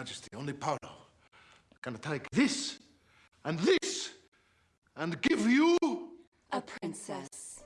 Majesty, only Paolo can take this and this and give you... A princess.